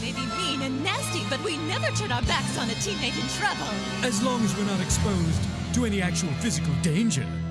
may be mean and nasty, but we never turn our backs on a teammate in trouble. As long as we're not exposed to any actual physical danger.